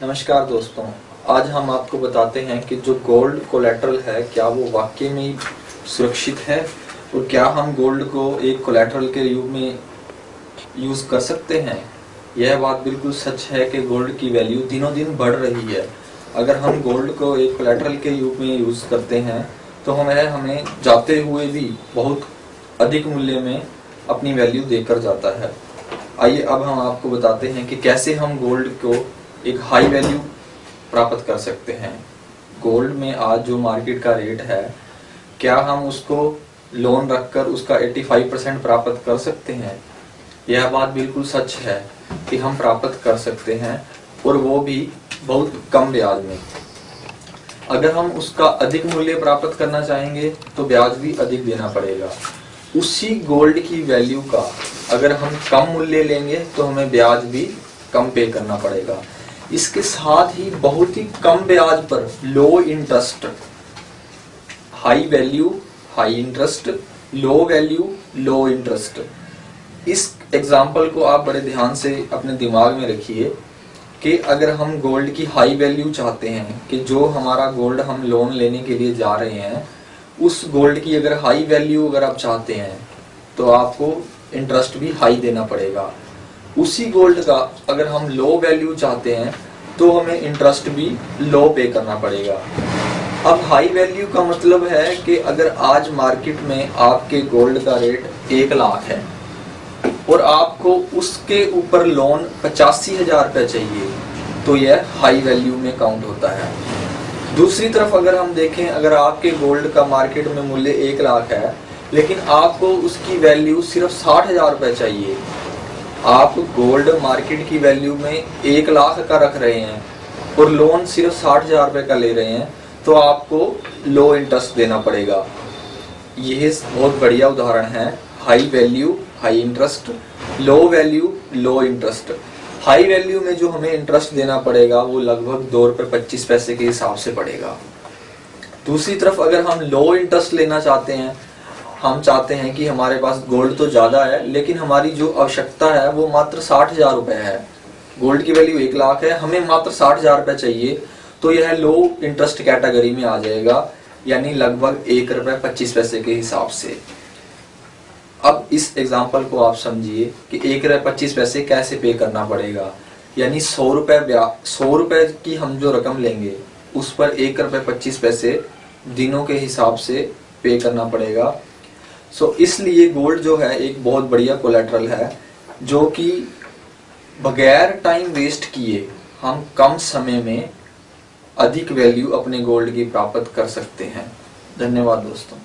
नमस्कार दोस्तों, आज हम आपको बताते हैं कि जो गोल्ड कोलेट्रल है, क्या वो वाकई में सुरक्षित है और क्या हम गोल्ड को एक कोलेट्रल के रूप में यूज़ कर सकते हैं? यह बात बिल्कुल सच है कि गोल्ड की वैल्यू दिनों दिन बढ़ रही है। अगर हम गोल्ड को एक कोलेट्रल के रूप में यूज़ करते हैं तो हमें हमें जाते हुए भी बहुत अधिक मूल्य में अपनी वैल्यू देकर जाता है। आइए अब हम आपको बताते हैं कि कैसे हम गोल्ड को एक हाई वैल्यू प्राप्त कर सकते हैं। गोल्ड में आज जो मार्केट का रेट है, क्या हम उसको लोन रखकर उसका 85 परसेंट प्राप्त कर सकते हैं? यह बात बिल्कुल सच है कि हम प्राप्त कर सकते हैं, और वो भी बहुत कम ब्याज में। अगर हम उसका अधिक मूल्य प्राप्त करना चाहेंगे तो ब्याज भी अधिक देना पड़ेगा। उसी गोल्ड की वैल्यू का अगर हम कम मूल्य लेंगे तो हमें ब्याज भी कम पे करना पड़ेगा। इसके साथ ही बहुत ही कम ब्याज पर low interest high value high interest low value low interest इस एग्ज़ाम्पल को आप बड़े ध्यान से अपने दिमाग में रखिए कि अगर हम गोल्ड की हाई वैल्यू चाहते हैं, कि जो हमारा गोल्ड हम लोन लेने के लिए जा रहे हैं, उस गोल्ड की अगर हाई वैल्यू अगर आप चाहते हैं तो आपको इंटरेस्ट भी हाई देना पड़ेगा। उसी गोल्ड का अगर हम लो वैल्यू चाहते हैं तो हमें इंटरेस्ट भी लो पे करना पड़ेगा। अब हाई वैल्यू का मतलब है कि अगर आज मार्केट में आपके गोल्ड का रेट एक लाख है, और आपको उसके ऊपर लोन पचासी हज़ार रुपये चाहिए तो यह हाई वैल्यू में काउंट होता है। दूसरी तरफ़ अगर हम देखें, अगर आपके गोल्ड का मार्केट में मूल्य एक लाख है लेकिन आपको उसकी वैल्यू सिर्फ़ साठ हज़ार रुपये चाहिए। आप गोल्ड मार्केट की वैल्यू में एक लाख का रख रहे हैं और लोन सिर्फ़ साठ हज़ार रुपए का ले रहे हैं तो आपको लो इंटरेस्ट देना पड़ेगा। यह बहुत बढ़िया उदाहरण है। High value high interest low value low interest high value में जो हमें इंटरेस्ट देना पड़ेगा, वो लगभग दो रुपए पच्चीस पैसे के हिसाब से पड़ेगा। दूसरी तरफ़ अगर हम लो इंटरेस्ट लेना चाहते हैं हम चाहते हैं कि हमारे पास गोल्ड तो ज़्यादा है, लेकिन हमारी जो आवश्यकता है वो मात्र साठ हज़ार रुपए है। गोल्ड की वैल्यू एक लाख है, हमें मात्र साठ हज़ार रुपए चाहिए तो यह लो इंटरेस्ट कैटेगरी में आ जाएगा, यानी लगभग एक रुपए पच्चीस पैसे के हिसाब से। अब इस एग्ज़ाम्पल को आप समझिए कि एक रुपए पच्चीस पैसे कैसे पे करना पड़ेगा। यानी सौ रुपए सौ रुपए की हम जो रकम लेंगे, उस पर एक रुपए पच्चीस पैसे दिनों के हिसाब से पे करना पड़ेगा। सो इसलिए गोल्ड जो है, एक बहुत बढ़िया कोलेट्रल है, जो कि बगैर टाइम वेस्ट किए, हम कम समय में अधिक वैल्यू अपने गोल्ड की प्राप्त कर सकते हैं। धन्यवाद दोस्तों।